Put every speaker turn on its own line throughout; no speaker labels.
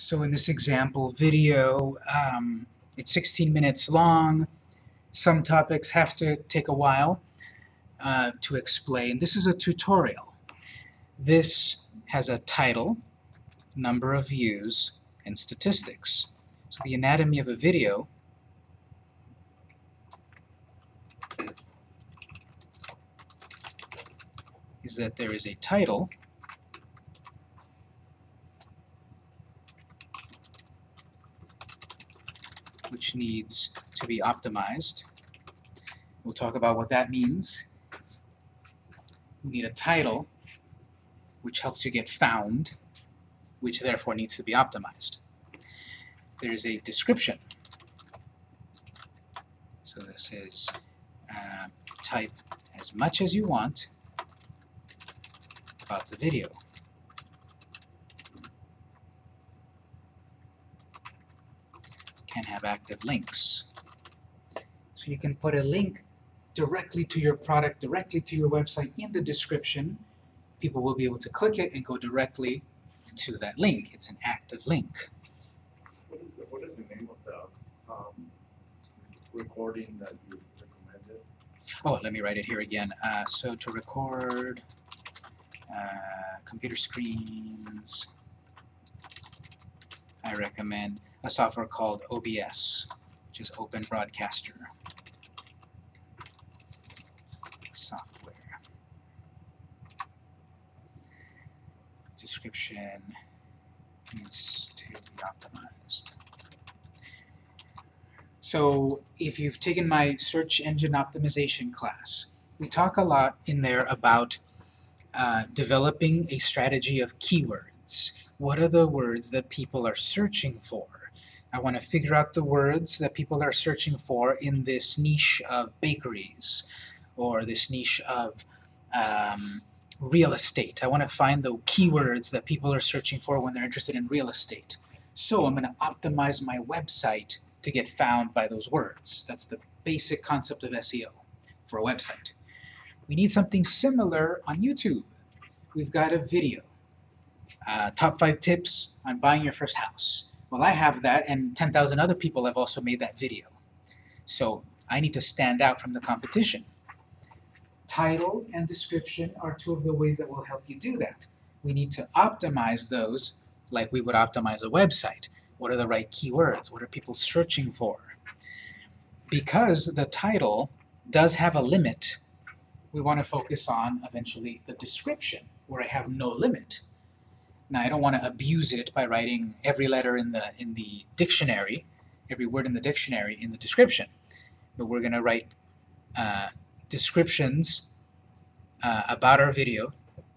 So in this example video, um, it's 16 minutes long. Some topics have to take a while uh, to explain. This is a tutorial. This has a title, number of views, and statistics. So the anatomy of a video is that there is a title which needs to be optimized. We'll talk about what that means. We need a title, which helps you get found, which therefore needs to be optimized. There's a description. So this is uh, type as much as you want about the video. Can have active links. So you can put a link directly to your product, directly to your website in the description. People will be able to click it and go directly to that link. It's an active link.
What is the, what is the name of the, um, recording that you recommended?
Oh, let me write it here again. Uh, so to record uh, computer screens, I recommend a software called OBS, which is Open Broadcaster software. Description needs to be optimized. So if you've taken my search engine optimization class, we talk a lot in there about uh, developing a strategy of keywords. What are the words that people are searching for? I want to figure out the words that people are searching for in this niche of bakeries or this niche of um, real estate. I want to find the keywords that people are searching for when they're interested in real estate. So I'm going to optimize my website to get found by those words. That's the basic concept of SEO for a website. We need something similar on YouTube. We've got a video. Uh, top 5 tips on buying your first house. Well, I have that, and 10,000 other people have also made that video. So I need to stand out from the competition. Title and description are two of the ways that will help you do that. We need to optimize those like we would optimize a website. What are the right keywords? What are people searching for? Because the title does have a limit, we want to focus on eventually the description, where I have no limit. Now I don't want to abuse it by writing every letter in the in the dictionary, every word in the dictionary in the description, but we're going to write uh, descriptions uh, about our video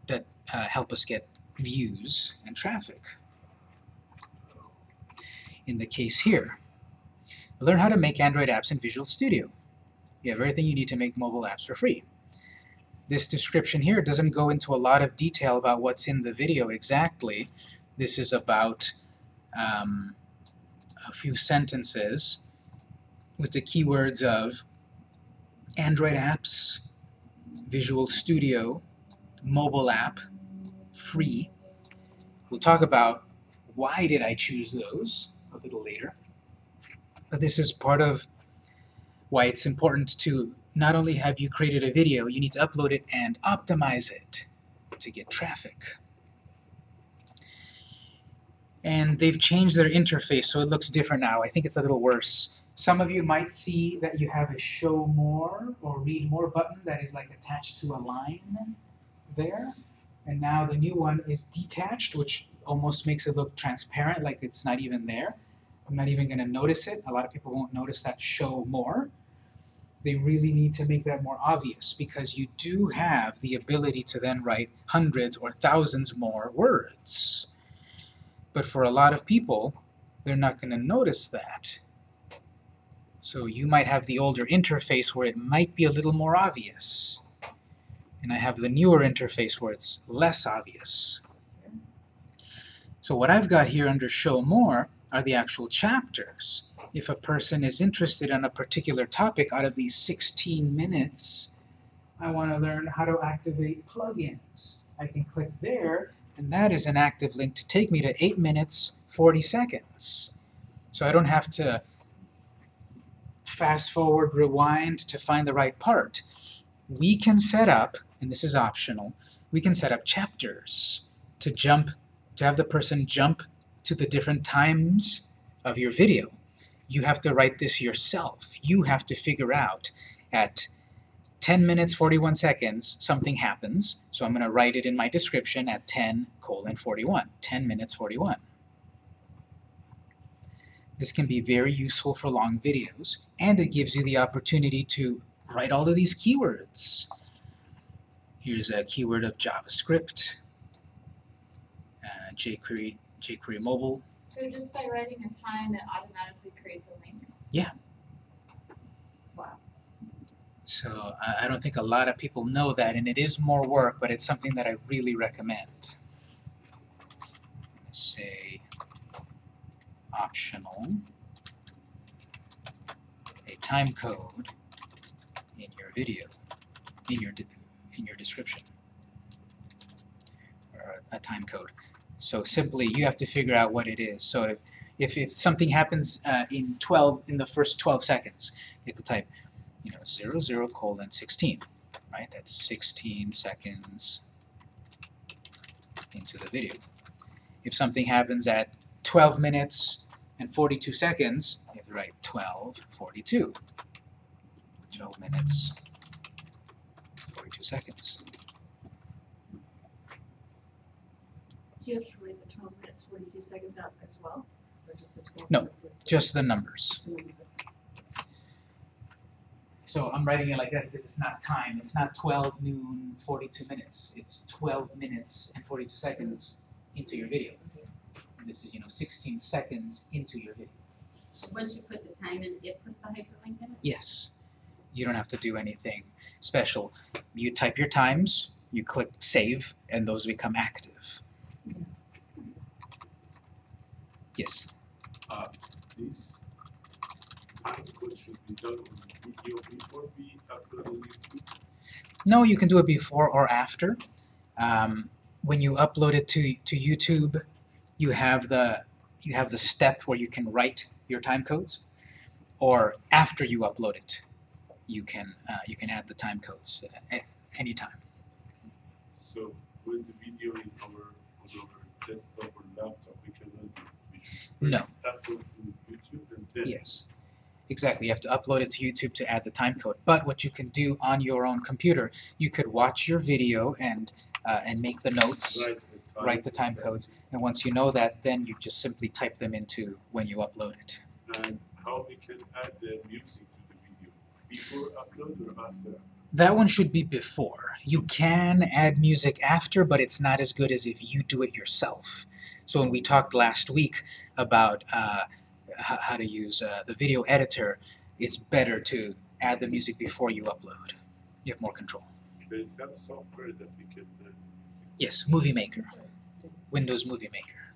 that uh, help us get views and traffic. In the case here, learn how to make Android apps in Visual Studio. You have everything you need to make mobile apps for free. This description here doesn't go into a lot of detail about what's in the video exactly. This is about um, a few sentences with the keywords of Android apps, Visual Studio, mobile app, free. We'll talk about why did I choose those a little later. But this is part of why it's important to not only have you created a video, you need to upload it and optimize it to get traffic. And they've changed their interface so it looks different now. I think it's a little worse. Some of you might see that you have a show more or read more button that is like attached to a line there. And now the new one is detached, which almost makes it look transparent, like it's not even there. I'm not even going to notice it. A lot of people won't notice that show more they really need to make that more obvious because you do have the ability to then write hundreds or thousands more words. But for a lot of people, they're not going to notice that. So you might have the older interface where it might be a little more obvious. And I have the newer interface where it's less obvious. So what I've got here under Show More are the actual chapters if a person is interested in a particular topic out of these 16 minutes, I want to learn how to activate plugins. I can click there, And that is an active link to take me to 8 minutes 40 seconds. So I don't have to fast forward, rewind to find the right part. We can set up, and this is optional, we can set up chapters to jump, to have the person jump to the different times of your video. You have to write this yourself. You have to figure out at 10 minutes 41 seconds something happens, so I'm going to write it in my description at 10 colon 41, 10 minutes 41. This can be very useful for long videos, and it gives you the opportunity to write all of these keywords. Here's a keyword of JavaScript, uh, jQuery, jQuery mobile.
So just by writing a time, it automatically creates a link?
Yeah.
Wow.
So I I don't think a lot of people know that, and it is more work, but it's something that I really recommend. Say optional, a time code in your video, in your in your description, or a time code. So simply, you have to figure out what it is. So if if, if something happens uh, in 12 in the first 12 seconds, you have to type you know, 0, 0 colon 16, right? That's 16 seconds into the video. If something happens at 12 minutes and 42 seconds, you have to write 12, 42. 12 minutes, 42 seconds.
You have to write the twelve minutes, forty-two seconds out as well, or just the twelve?
No. Just the numbers. So I'm writing it like that because it's not time. It's not 12 noon, 42 minutes. It's 12 minutes and 42 seconds into your video. And this is, you know, 16 seconds into your video.
Once you put the time in, it puts the hyperlink in it?
Yes. You don't have to do anything special. You type your times, you click save, and those become active. Yes.
This article should be done on video before we upload on YouTube.
No, you can do it before or after. Um, when you upload it to, to YouTube, you have the you have the step where you can write your time codes, or after you upload it, you can uh, you can add the time codes at any time.
So when the video is over on our desktop or laptop, we can we should
No.
first upload to YouTube and then
Yes, exactly. You have to upload it to YouTube to add the time code. But what you can do on your own computer, you could watch your video and uh, and make the notes.
write the time.
write the time codes, and once you know that, then you just simply type them into when you upload it.
And how we can add the music to the video before upload or after?
That one should be before. You can add music after, but it's not as good as if you do it yourself. So when we talked last week about uh, how to use uh, the video editor, it's better to add the music before you upload. You have more control.
There is some software that we can uh,
Yes, Movie Maker, Windows Movie Maker.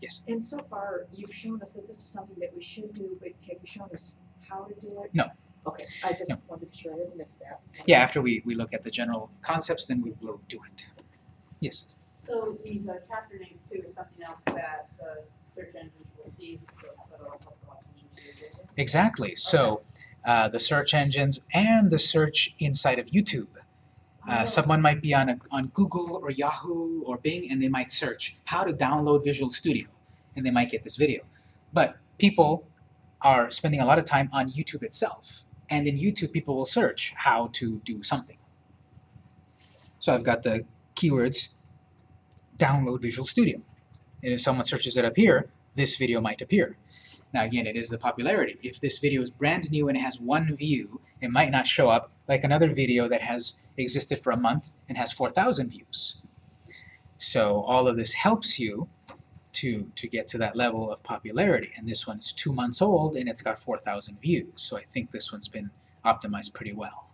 Yes.
And so far, you've shown us that this is something that we should do, but have you shown us how to do it?
No.
Okay, I just
No.
wanted to be sure I didn't miss that.
Yeah, after we, we look at the general concepts, then we will do it. Yes.
So these uh, chapter names too is something else that the search engines will see, so so it'll help a lot in your video.
Exactly. So uh, the search engines and the search inside of YouTube. Uh,
Oh.
someone might be on a, on Google or Yahoo or Bing, and they might search how to download Visual Studio, and they might get this video. But people are spending a lot of time on YouTube itself, and in YouTube, people will search how to do something. So I've got the keywords download Visual Studio, and if someone searches it up here, this video might appear. Now again, it is the popularity. If this video is brand new and it has one view, it might not show up like another video that has existed for a month and has 4,000 views. So all of this helps you to, to get to that level of popularity. And this one's two months old and it's got 4,000 views. So I think this one's been optimized pretty well.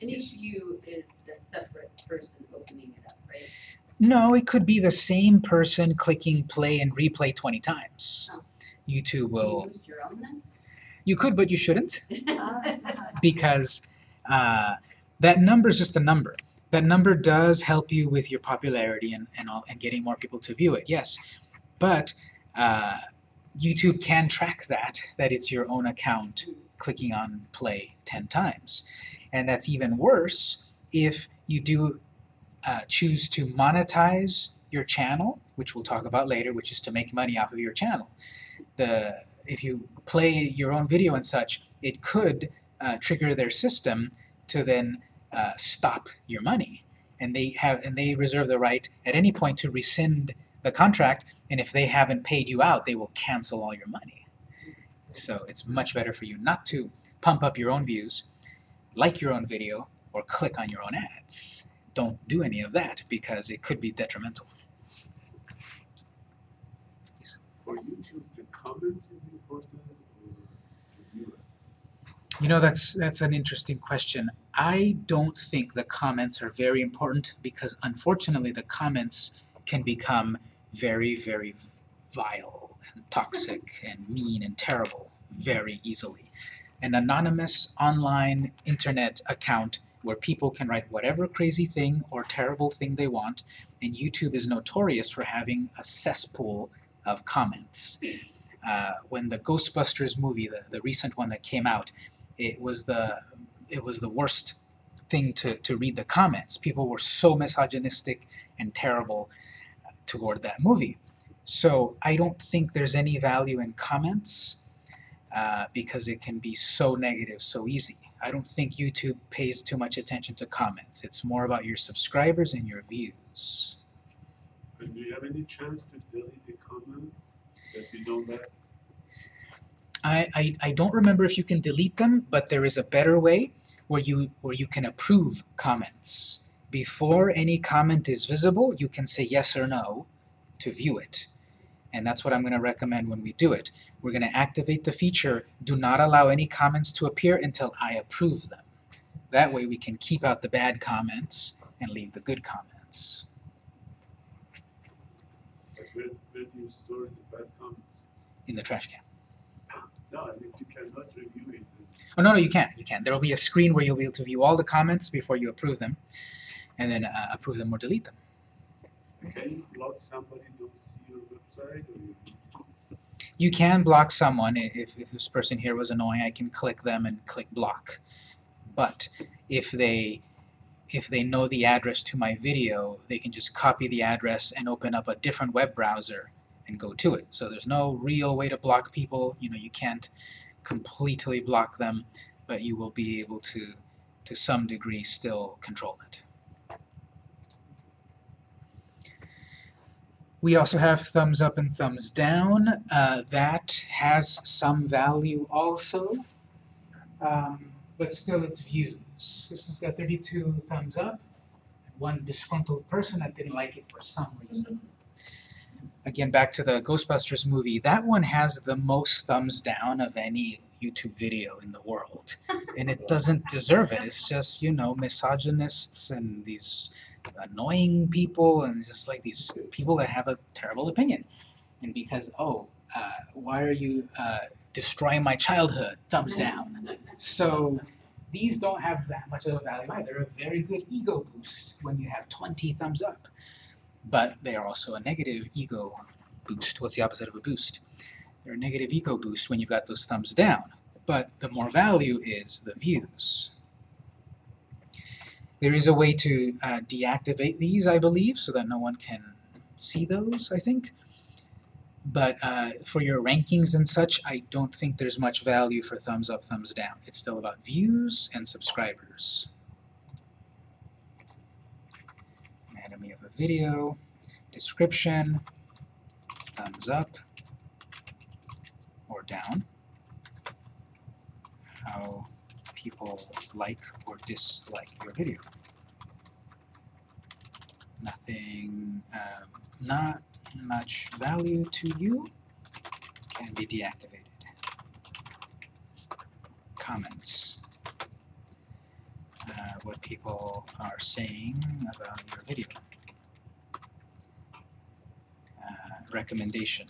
And
Yes.
each view is the separate person opening it up, right?
No, it could be the same person clicking play and replay 20 times.
Oh.
YouTube will.
you use your own then?
You could, but you shouldn't. Because uh, that number is just a number. that number does help you with your popularity and, and all and getting more people to view it, yes. But uh, YouTube can track that, that it's your own account clicking on play 10 times. And that's even worse if you do uh, choose to monetize your channel, which we'll talk about later, which is to make money off of your channel. The, if you play your own video and such, it could uh, trigger their system to then uh, stop your money. And they have and they reserve the right at any point to rescind the contract, and if they haven't paid you out, they will cancel all your money. So it's much better for you not to pump up your own views, like your own video, or click on your own ads. Don't do any of that because it could be detrimental.
For YouTube, the comments is important or?
You know, that's that's an interesting question. I don't think the comments are very important because unfortunately the comments can become very, very vile and toxic and mean and terrible very easily. An anonymous online internet account where people can write whatever crazy thing or terrible thing they want, and YouTube is notorious for having a cesspool of comments. Uh, when the Ghostbusters movie, the, the recent one that came out, it was the it was the worst thing to, to read the comments. People were so misogynistic and terrible toward that movie. So I don't think there's any value in comments uh, because it can be so negative so easy. I don't think YouTube pays too much attention to comments. It's more about your subscribers and your views.
And do you have any chance to delete the comments that you don't like?
I, I, I don't remember if you can delete them, but there is a better way where you where you can approve comments. Before any comment is visible, you can say yes or no to view it. And that's what I'm going to recommend when we do it. We're going to activate the feature, do not allow any comments to appear until I approve them. That way we can keep out the bad comments and leave the good comments.
Where, where do you store the bad comments?
In the trash can.
No, I mean, you cannot review it.
Oh, no, no, you can't. You can't. There will be a screen where you'll be able to view all the comments before you approve them, and then uh, approve them or delete them.
Can you block somebody don't see your website or you?
You can block someone if, if this person here was annoying. I can click them and click block. But if they if they know the address to my video, they can just copy the address and open up a different web browser and go to it. So there's no real way to block people. You know, you can't completely block them, but you will be able to, to some degree, still control it. We also have thumbs up and thumbs down. Uh, that has some value also, um, but still it's views. This one's got 32 thumbs up, one disgruntled person that didn't like it for some reason. Again, back to the Ghostbusters movie, that one has the most thumbs down of any YouTube video in the world. And it doesn't deserve it. It's just, you know, misogynists and these annoying people and just like these people that have a terrible opinion. And because, oh, uh, why are you uh, destroying my childhood? Thumbs down. So these don't have that much of a value either. They're a very good ego boost when you have 20 thumbs up. But they are also a negative ego boost. What's the opposite of a boost? They're a negative ego boost when you've got those thumbs down. But the more value is the views. There is a way to uh, deactivate these, I believe, so that no one can see those, I think. But uh, for your rankings and such, I don't think there's much value for thumbs up, thumbs down. It's still about views and subscribers. Anatomy of a video, description, thumbs up or down, how people like or dislike your video. Nothing, um, not much value to you can be deactivated. Comments. Uh, what people are saying about your video. Uh, recommendation.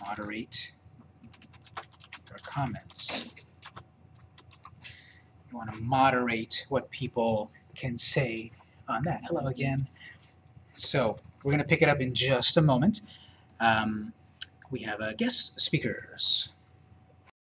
Moderate comments. You want to moderate what people can say on that. Hello again. So we're going to pick it up in just a moment. Um, we have uh, guest speakers.